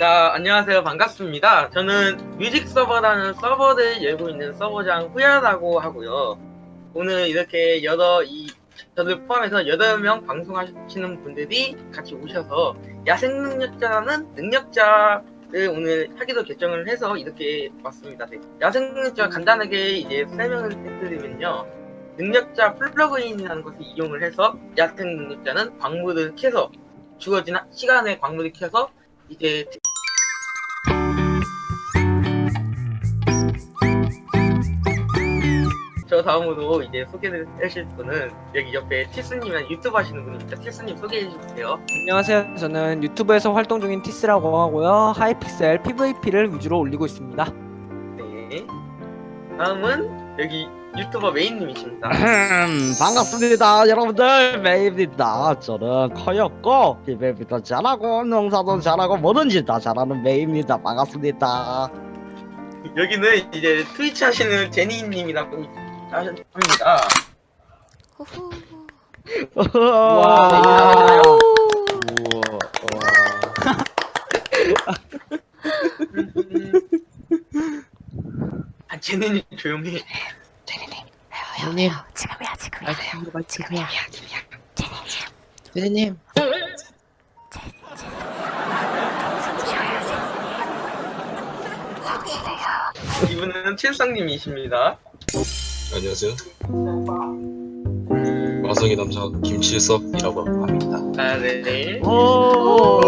자, 안녕하세요. 반갑습니다. 저는 뮤직 서버라는 서버를 열고 있는 서버장 후야라고 하고요. 오늘 이렇게 여러, 이, 저를 포함해서 8명 방송하시는 분들이 같이 오셔서 야생 능력자라는 능력자를 오늘 하기로 결정을 해서 이렇게 왔습니다. 네. 야생 능력자 간단하게 이제 설명을 해드리면요. 능력자 plugin이라는 것을 이용을 해서 야생 능력자는 광물을 캐서 주어진 시간에 광물을 캐서 이제 저 다음으로 이제 소개를 하실 분은 여기 옆에 티스님이랑 유튜브 하시는 분입니다. 티스님 소개해 주세요. 안녕하세요. 저는 유튜브에서 활동 중인 티스라고 하고요. 하이픽셀 PVP를 위주로 올리고 있습니다. 네. 다음은 여기 유튜버 메인님이십니다. 반갑습니다 여러분들 메이입니다 저는 커였고 비벨비도 잘하고 농사도 잘하고 뭐든지 다 잘하는 메이입니다 반갑습니다 여기는 이제 트위치 하시는 제니님이라고 후후. 와. 아 제니님 조용히. 선생님, 지금이야 지금이야. 아, 지금이야. 선생님, 이분은 칠성님이십니다. 안녕하세요. 마성의 남자 김칠석이라고 합니다. 아 네. 오.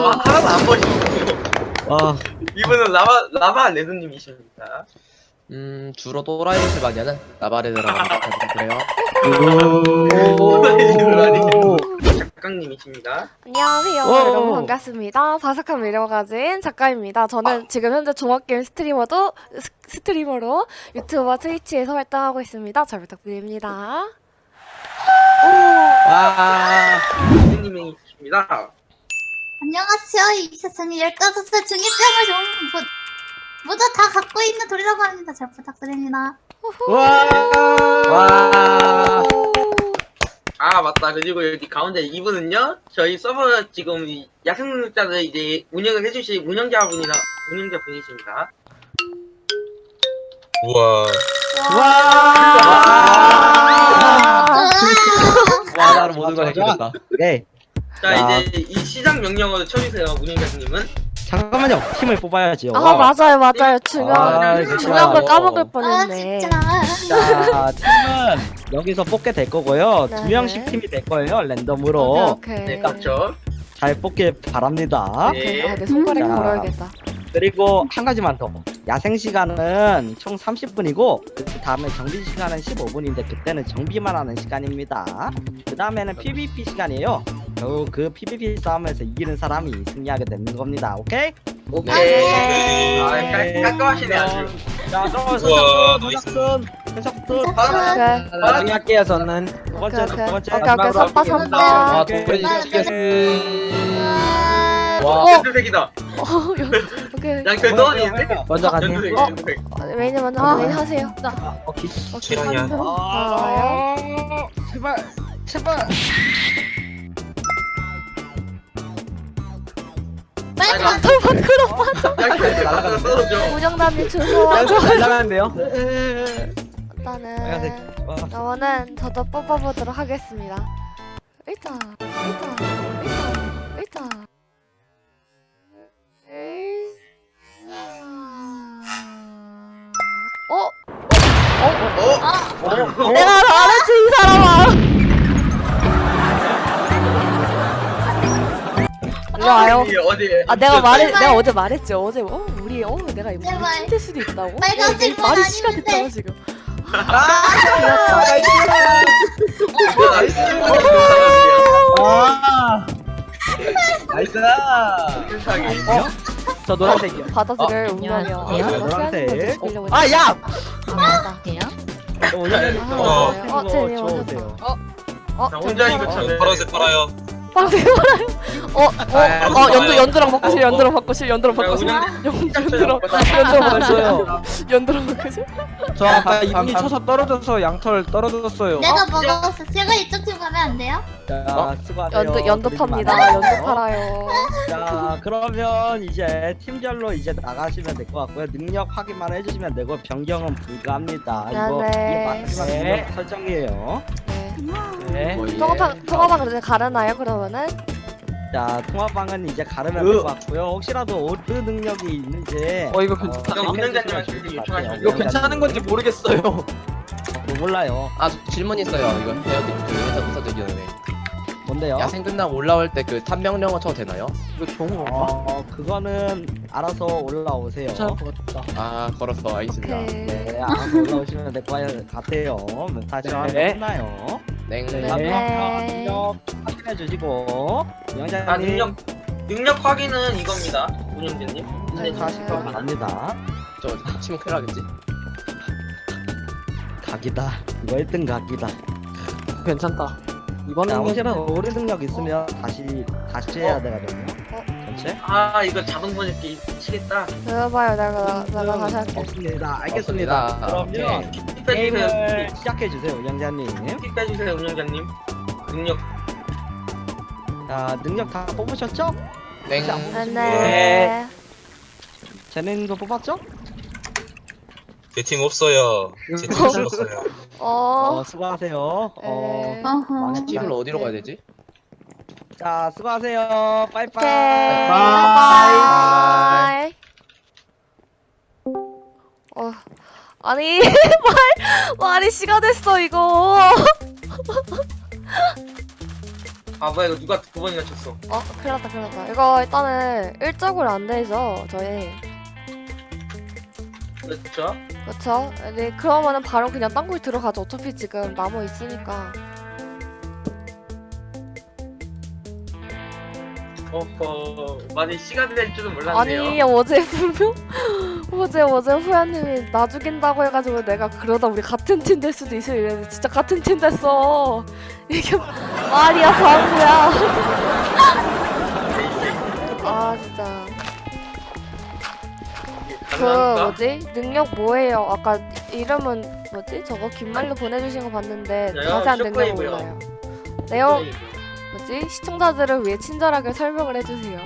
와 하나도 안 보시고. 와 이분은 라바 라바 레드님이십니다. 음 주로 또라이를 많이 하는 나바레드라고 합니다. 그래요. 작가님이십니다. 안녕하세요 오. 여러분 반갑습니다 바삭한 매력 가진 작가입니다 저는 지금 현재 종합게임 스트리머도 스, 스트리머로 유튜브와 트위치에서 활동하고 있습니다 잘 부탁드립니다 와, 레드님이십니다. 안녕하세요. 이 세상에 15살 중이병을 좀 모, 모두 다 갖고 있는 돌이라고 합니다. 잘 부탁드립니다. 와. 아 맞다. 그리고 여기 가운데 이분은요 저희 서버 지금 이 야생능력자를 이제 운영을 해주실 운영자분이나 운영자 분이십니다. 우와, 와. 나를 모든 걸 해결했다. 네자 야. 이제 이 시작 명령어를 쳐주세요 운영자님은 잠깐만요. 팀을 뽑아야지요. 아 맞아요 맞아요. 중요한 아, 중요한 걸. 까먹을 아, 뻔했네. 진짜. 자 팀은 여기서 뽑게 될 거고요. 네. 두 명씩 팀이 될 거예요 랜덤으로. 오케이 네 오케이. 깝죠 잘 뽑길 바랍니다. 네. 아, 내 손가락에 자. 걸어야겠다. 그리고 한 가지만 더. 야생 시간은 총 30분이고 그 다음에 정비 시간은 15분인데 그때는 정비만 하는 시간입니다. 그 다음에는 PVP 시간이에요 결국 그 PVP 싸움에서 이기는 사람이 승리하게 되는 겁니다. 오케이? 오케이. 네. 아 깔- 깔끔하시네 아주. 자 그럼 우와, 선착순 선착순 오케이 나중에 할게요. 저는. 두 번째 오케이, 두 번째. 오케이, 오케이, 오케이. 아, 와, 어? 연두색이다. 어, 여- 오케이. 먼저 가세요. 연두색 어? 연두색 메인이 먼저 메인 하세요. 오케이. 최랑이야. 좋아요. 제발 제발 빨리 아, 털 밖으로 양털 날아가는 떨어져 잘 나가는데요. 일단은 빨간색. 와. 저는 저도 뽑아보도록 하겠습니다. 일단, 일단, 일단. 와요. 어디 어디 아 내가 말해 내가 어제 말했지 어제 어 우리 어 내가 이거 제발. 힘들 수도 있다고. 빨간색 어, 말이 건 시간. 됐잖아 지금. 나이스 아 나이스 세상에 저 노란색이요. 바다들을 어, 운명이요. 안녕하세요. 노란색. 아 야. 아 맞다. 아, 어. 어, 어, 나 혼자인 제니 것처럼. 어, 파란색 팔아요. 빵 되게 많아요. 어, 어, 어, 연두, 연두랑 바꾸실, 연두랑 바꾸실, 연두랑 바꾸실. 운영 연- 연두랑, 연두랑 바꾸실. 연두랑 바꾸실. 저 아까 이분이 쳐서 떨어져서 양털 떨어졌어요. 내가 먹었어. 제가 이쪽 팀 가면 안 돼요? 자 수고하세요. 연두, 연두 그리고 팝니다. 연두 팔아요. 자 그러면 이제 팀별로 이제 나가시면 될 것 같고요 능력 확인만 해주시면 되고 변경은 불가합니다 이거 네네. 이게 마지막 네. 능력 설정이에요 네. 네. 통화방, 통화방 이제 가르나요, 그러면은? 자 통화방은 이제 가르면 될것 같고요 혹시라도 오드 능력이 있는지 어, 이거 괜찮- 이거 운영자님한테 체크해 주실 것 요청하시면. 이거 괜찮은 건지 모르겠어요. 어, 몰라요 아저 질문 있어요. 이거 헤어드 그 회사 부서지기 전에 뭔데요? 야생 끝나고 올라올 때 그 탐명령어 쳐도 되나요? 이거 좋은 건가? 어 그거는 알아서 올라오세요 괜찮을 것 같다. 아 걸었어 알겠습니다. 오케이. 네 알아서 올라오시면 될 것 같아요 다시 하면 네. 끝나요 네. 네. 자, 네. 능력 확인해 주시고 영장님 아 능력 능력 확인은 이겁니다. 운영자님. 네, 가시면 바랍니다 저 치면 큰일 나겠지? 각이다 이거 1등 각이다 괜찮다. 이번 자 능력 혹시라도 오래 능력 있으면 다시 다시 해야 되거든요 어? 전체 아 이거 자동 번역기 미치겠다. 들어봐요, 내가, 내가 다시 할게. 없습니다 알겠습니다 피 빼주세요. 게임을 시작해 주세요 영장님 피 빼주세요 운영자님. 능력 자 능력 다 뽑으셨죠? 땡. 네. 네. 네. 제네님도 뽑았죠? 제 팀 없어요. 제팀 죽었어요. 어, 어, 수고하세요 어, 네. 팀을 어디로 가야 되지? 자 수고하세요 빠이빠이 오케이. bye. bye. 어, 아니, 말, 말이 시간 됐어, 이거. 아 뭐야 이거 누가 두 번이나 쳤어. 어, 큰일 났다, 큰일 났다. 이거 일단은 일적으로 안 되죠, 저희. 그렇죠? 그쵸? 네, 그러면은 바로 그냥 땅굴 들어가죠. 어차피 지금 나무 있으니까. 어허 많이 시간이 될 줄은 몰랐네요. 아니, 어제 분명, 어제, 어제 후야님이 나 죽인다고 해가지고 내가 그러다 우리 같은 팀 될 수도 있어. 이랬는데 진짜 같은 팀 됐어. 이게 말이야, 바보야. 아, 진짜. 그? 뭐지 능력 뭐예요? 아까 이름은 뭐지? 저거 긴말로 보내주신 거 봤는데? 자세한 능력. 몰라요. 내용 뭐지? 시청자들을 위해 친절하게 설명을 해주세요.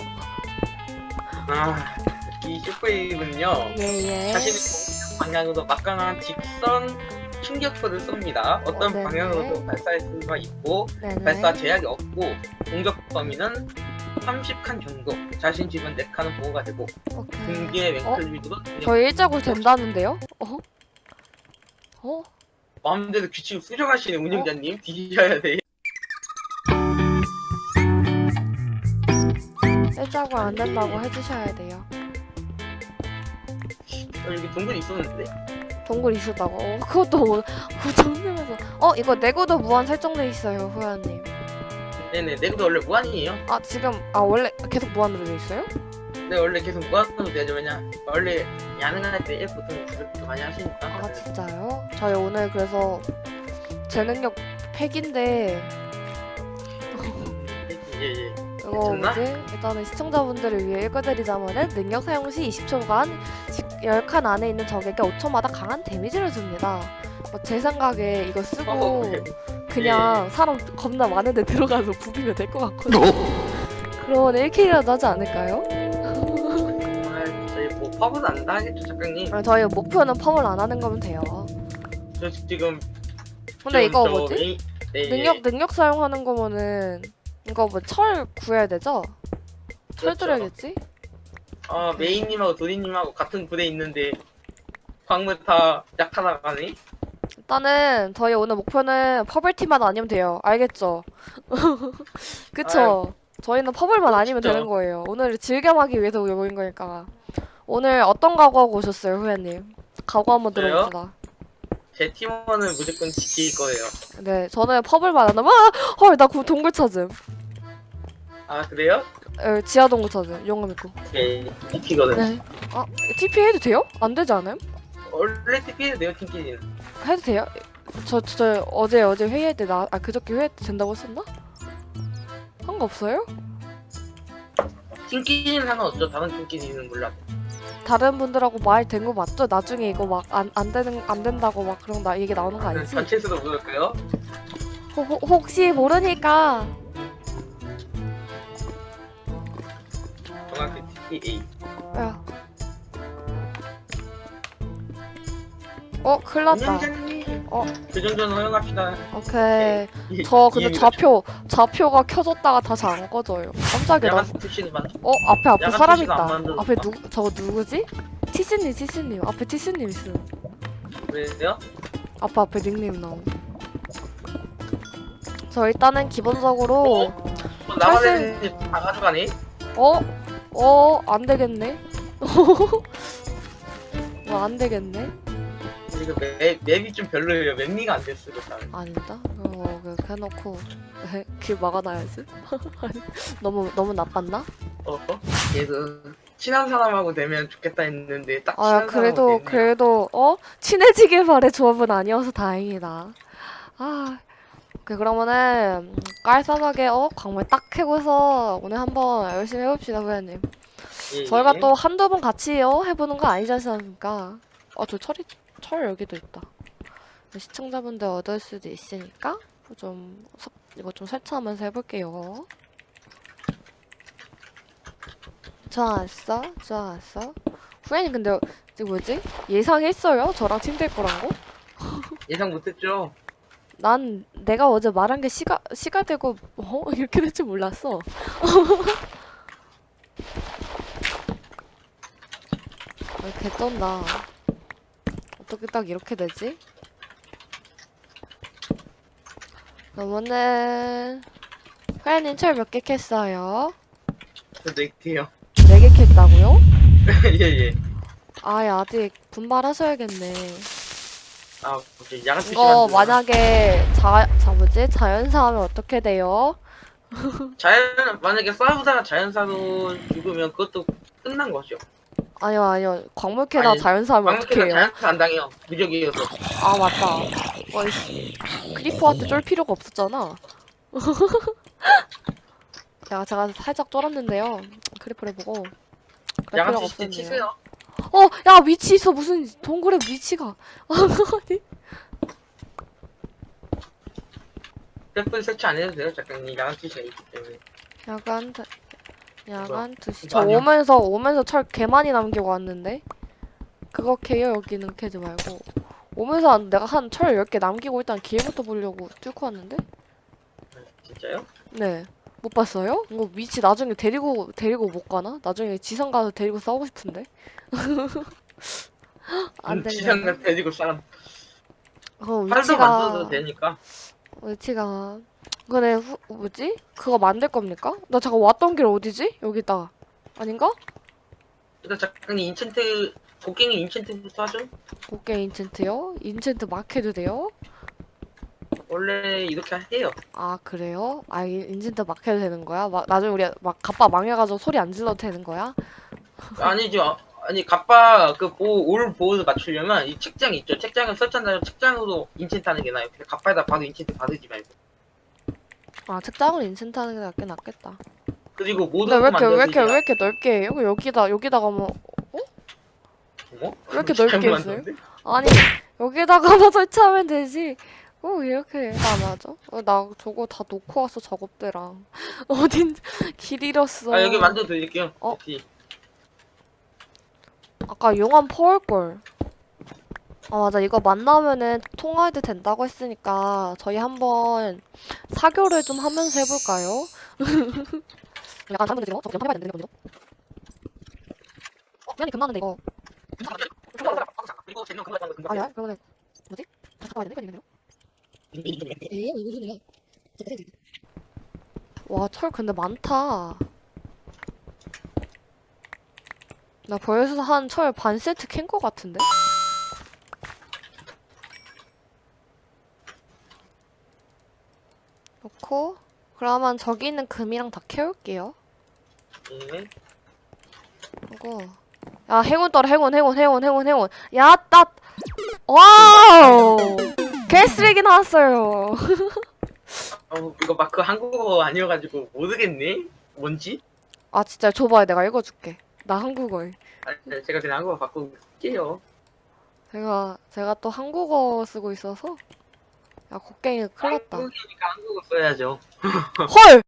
아이 쇼크웨이브는요. 예예. 자신의 방향으로 막강한 직선 충격포를 쏩니다. 어떤 어, 네네. 방향으로도 발사할 수가 있고 네네. 발사 제약이 없고 공격 범위는 30칸 정도. 자신 주변 4칸은 보호가 되고 오케이. 등기의 어? 왼클 위주로 저희 일자고 된다는데요? 어? 어? 마음대로 규칙을 수정하시는 운영자님 뒤지셔야 돼. 일자고 안 된다고 해주셔야 돼요. 어, 여기 동굴이 있었는데. 동굴 있었다고. 어, 그것도 뭐- 고정되면서. 어 이거 내구도 무한 설정돼 있어요, 후야님. 네네, 내구도 원래 무한이에요. 아 지금 아 원래 계속 무한으로 돼 있어요? 네, 원래 계속 무한으로 되죠. 왜냐, 원래 야능할 때 보통 그렇게 많이 하시니까. 아 진짜요? 저희 오늘 그래서 제 능력 팩인데 예, 예. 이거 괜찮나? 뭐지? 일단은 시청자분들을 위해 읽어드리자면은 능력 사용 시 20초간 10칸 안에 있는 적에게 5초마다 강한 데미지를 줍니다. 뭐 제 생각에 이거 쓰고 어, 네. 그냥 사람 겁나 많은데 들어가서 부비면 될 것 같거든요. 그러면 1킬이라도 하지 않을까요? 아, 저희 뭐 팝은 안 하겠죠, 작가님. 아, 저희 목표는 펌을 안 하는 거면 돼요. 저 지금. 근데 이거 저 뭐지? 메인- 네, 능력 능력 사용하는 거면은 이거 뭐 철 구해야 되죠? 철 그렇죠. 들어야겠지? 어, 메인님하고 도리님하고 같은 부대에 있는데 광물 다 약하다 가네. 일단은 저희 오늘 목표는 퍼블티만 아니면 돼요. 알겠죠? 그쵸? 저희는 퍼블만 아니면 진짜. 되는 거예요. 오늘 즐겨하기 위해서 모인 거니까. 오늘 어떤 각오하고 오셨어요, 후회님? 각오 한번? 들어봅시다. 제 팀원은 무조건 지킬 거예요. 네, 저는 퍼블만 안 하면 아! 헐, 나 그 동굴 찾음. 아, 그래요? 에, 지하 동굴 찾음. 용암 있고. 예, TP거든. 네. 아, TP 해도 돼요? 안 되지 않아요? 원래 TP에도 돼요, 팀끼리는. 해도 돼요? 저, 저, 저 어제 어제 회의할 때 나, 아 그저께 회의할 때 된다고 했었나? 한거거 없어요? 팀끼리는 상관없죠. 다른 팀끼리는 몰라도. 다른 분들하고 말 된 거 맞죠? 나중에 이거 막 안 안 되는 안 된다고 막 그런 나 얘기 나오는 거 아니지? 전체 수도 모를까요? 호, 호, 혹시 모르니까 정확히 TA. 야. 어, 큰일 났다. 어. 그 정도는 허용합시다. 오케이. 이- 저 근데 이해가 좌표 좌표가 켜졌다가 다시 안 꺼져요. 깜짝이야. 나, 어 앞에 앞에 사람 있다. 앞에 누 저거 누구지? 티스님 티스님 앞에 티스님 있어. 왜요? 앞에 앞에 닉네임 나오. 저 일단은 기본적으로 어, 나만의 다 가져가네. 어? 어? 안 되겠네? 어, 안 되겠네? 이거 맵, 맵이 좀 별로예요. 맵리가 안 됐어. 그 다음에. 아니다? 어, 그 해놓고 길 막아놔야지. 아니, 너무 너무 나빴나? 어? 어? 그래서 친한 사람하고 되면 좋겠다 했는데 딱 아, 친한 그래도 사람하고. 그래도 어 친해지길 바래 조합은 아니어서 다행이다. 아, 그 그러면은 음, 깔쌈하게 어 광물 딱 캐고서 오늘 한번 열심히 해봅시다, 후배님. 예, 저희가 예. 또 한두 번 같이 어 해보는 거 아니지 않습니까? 아, 저 철이 철 여기도 있다. 시청자분들 얻을 수도 있으니까 좀 섭- 이거 좀 설치하면서 해볼게요. 좋았어, 좋았어. 후배님 근데 이거 뭐지? 예상했어요? 저랑 팀될 거란 거? 예상 못했죠. 난 내가 어제 말한 게 시가 시가 되고 어 이렇게 될 줄 몰랐어. 아, 개 떤다. 어떻게 딱 이렇게 되지? 그러면은 회원님 철 몇 개 캤어요? 저도 있대요. 네개 캤다고요? 예예. 아, 야, 아직 분발하셔야겠네. 아 오케이 푸시 이거. 만약에 자, 자 뭐지? 자연사 하면 어떻게 돼요? 자연 만약에 싸우다가 자연사로 죽으면 그것도 끝난 거죠. 아니요, 아니요. 광물캐다 아니, 자연사 하면 어떻게 해요? 자연사 안 당해요. 무적이어서. 아, 맞다. 어이씨. creeper한테 쫄 필요가 없었잖아. 제가, 제가 살짝 쫄았는데요. creeper를 보고. 그럴 필요가 없었네요. 어, 야, witch 있어. 무슨 동굴에 witch가. 아니. 뺄분 설치 안 해도 돼요. 작가님 야간 투시가 있기 때문에. 야간, 드- 야간 두시. 이거 저 아니야? 오면서, 오면서 철 개 많이 남기고 왔는데? 그거 캐요, 여기는 캐지 말고. 오면서 한- 내가 한 철 10개 남기고 일단 길부터 보려고 뚫고 왔는데? 진짜요? 네. 못 봤어요? 이거 위치 나중에 데리고, 데리고 못 가나? 나중에 지상 가서 데리고 싸우고 싶은데? 안 지상 되냐? 가 데리고 싸움. 그 팔도 위치가, 만들어도 되니까. witch가. 근데 후, 뭐지? 그거 만들 겁니까? 나 잠깐 왔던 길 어디지? 여기다. 아닌가? 일단 작가님 enchant 곡괭이 enchant부터 하죠. 곡괭 enchant요? enchant 막 해도 돼요? 원래 이렇게 해요. 아 그래요? 아 인- enchant 막 해도 되는 거야? 막 나중에 우리 막 갑바 망해가지고 소리 안 질러도 되는 거야? 아니죠. 아, 아니 갑바 그올 보호를 맞추려면 이 책장 있죠. 책장을 설치한다면 책장으로 enchant 하는 게 나아요. 갑바에다 바로 enchant 바르지 말고. 아 책장을 인챈트 하는 게 낫긴 낫겠다. 그리고 근데 모든 왜 이렇게 왜 이렇게 왜 이렇게 넓게 해요? 그 여기다 여기다가 뭐 뭐? 왜 이렇게 넓게 했어요? 아니 여기다가만 설치하면 되지. 어 이렇게 안 하죠? 어, 나 저거 다 놓고 왔어 작업대랑 어딘 길 잃었어. 아 여기 만들어 드릴게요. 어? 아까 용암 퍼올 걸. 아 맞아 이거 만나면은 통화해도 된다고 했으니까 저희 한번 사교를 좀 하면서 해볼까요? 약간 잘못 되죠? 저 연판해봐야 되는데 먼저. 어 미안해 금나는데 이거. 아니야 그러면 뭐지? 다시 가야 되는 거 와, 철 근데 많다. 나 벌써 한 철 반 세트 캔 거 같은데? 않고 그러면 저기 있는 금이랑 다 캐올게요. 네. 그리고 야 행운 떠라 행운 행운 행운 행운 행운. 야따 wow! 개쓰레기 나왔어요. 어, 이거 마크 그 한국어 아니어가지고 모르겠네? 뭔지? 아 진짜 줘봐요. 내가 읽어줄게. 나 한국어에. 아, 네, 제가 그냥 한국어 바꾸게요. 제가 제가 또 한국어 쓰고 있어서 아, 야 곡괭이 큰일 났다. 안 죽었어야죠. 헐!